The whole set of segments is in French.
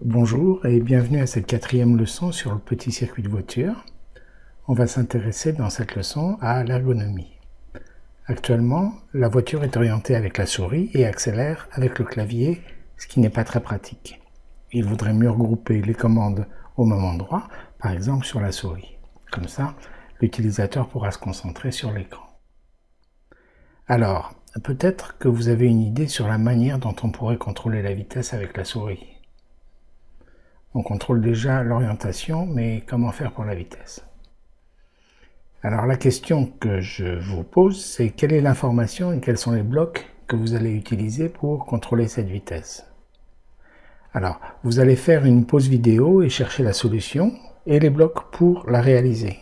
Bonjour et bienvenue à cette quatrième leçon sur le petit circuit de voiture. On va s'intéresser dans cette leçon à l'ergonomie. Actuellement, la voiture est orientée avec la souris et accélère avec le clavier, ce qui n'est pas très pratique. Il vaudrait mieux regrouper les commandes au même endroit, par exemple sur la souris. Comme ça, l'utilisateur pourra se concentrer sur l'écran. Alors, peut-être que vous avez une idée sur la manière dont on pourrait contrôler la vitesse avec la souris. On contrôle déjà l'orientation, mais comment faire pour la vitesse? Alors la question que je vous pose, c'est quelle est l'information et quels sont les blocs que vous allez utiliser pour contrôler cette vitesse? Alors, vous allez faire une pause vidéo et chercher la solution et les blocs pour la réaliser.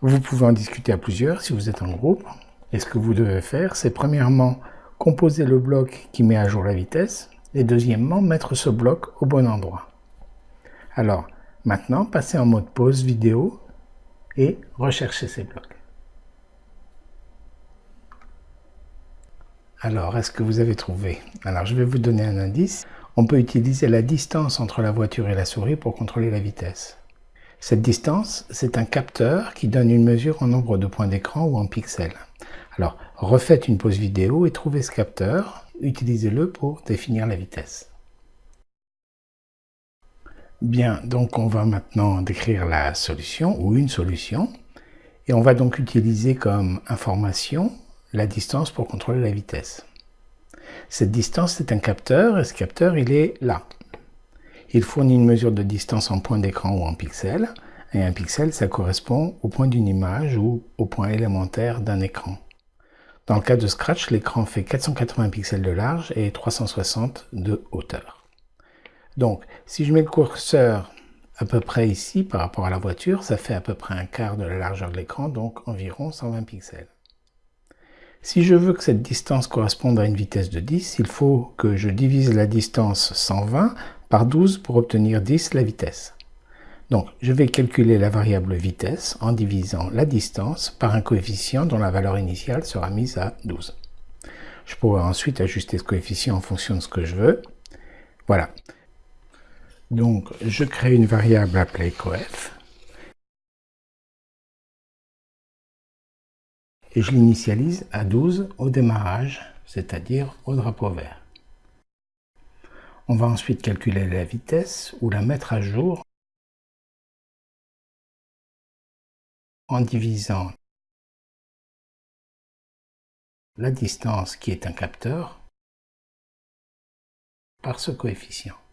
Vous pouvez en discuter à plusieurs si vous êtes en groupe. Et ce que vous devez faire, c'est premièrement composer le bloc qui met à jour la vitesse et deuxièmement mettre ce bloc au bon endroit. Alors, maintenant, passez en mode pause vidéo et recherchez ces blocs. Alors, est-ce que vous avez trouvé? Alors, je vais vous donner un indice. On peut utiliser la distance entre la voiture et la souris pour contrôler la vitesse. Cette distance, c'est un capteur qui donne une mesure en nombre de points d'écran ou en pixels. Alors, refaites une pause vidéo et trouvez ce capteur. Utilisez-le pour définir la vitesse. Bien, donc on va maintenant décrire la solution ou une solution. Et on va donc utiliser comme information la distance pour contrôler la vitesse. Cette distance, c'est un capteur, et ce capteur, il est là. Il fournit une mesure de distance en point d'écran ou en pixels, et un pixel, ça correspond au point d'une image ou au point élémentaire d'un écran. Dans le cas de Scratch, l'écran fait 480 pixels de large et 360 de hauteur. Donc, si je mets le curseur à peu près ici par rapport à la voiture, ça fait à peu près un quart de la largeur de l'écran, donc environ 120 pixels. Si je veux que cette distance corresponde à une vitesse de 10, il faut que je divise la distance 120 par 12 pour obtenir 10 la vitesse. Donc, je vais calculer la variable vitesse en divisant la distance par un coefficient dont la valeur initiale sera mise à 12. Je pourrai ensuite ajuster ce coefficient en fonction de ce que je veux. Voilà. Donc, je crée une variable appelée coef. Et je l'initialise à 12 au démarrage, c'est-à-dire au drapeau vert. On va ensuite calculer la vitesse ou la mettre à jour en divisant la distance qui est un capteur par ce coefficient.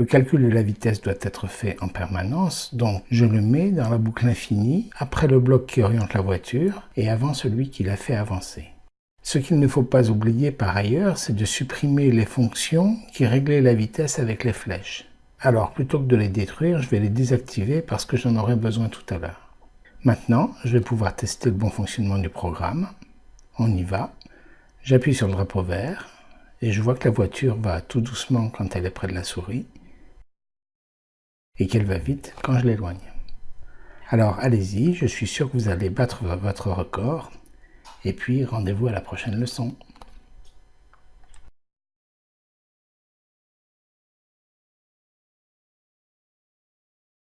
Le calcul de la vitesse doit être fait en permanence, donc je le mets dans la boucle infinie, après le bloc qui oriente la voiture et avant celui qui la fait avancer. Ce qu'il ne faut pas oublier par ailleurs, c'est de supprimer les fonctions qui réglaient la vitesse avec les flèches. Alors, plutôt que de les détruire, je vais les désactiver parce que j'en aurai besoin tout à l'heure. Maintenant, je vais pouvoir tester le bon fonctionnement du programme. On y va. J'appuie sur le drapeau vert et je vois que la voiture va tout doucement quand elle est près de la souris et qu'elle va vite quand je l'éloigne. Alors allez-y, je suis sûr que vous allez battre votre record et puis rendez-vous à la prochaine leçon.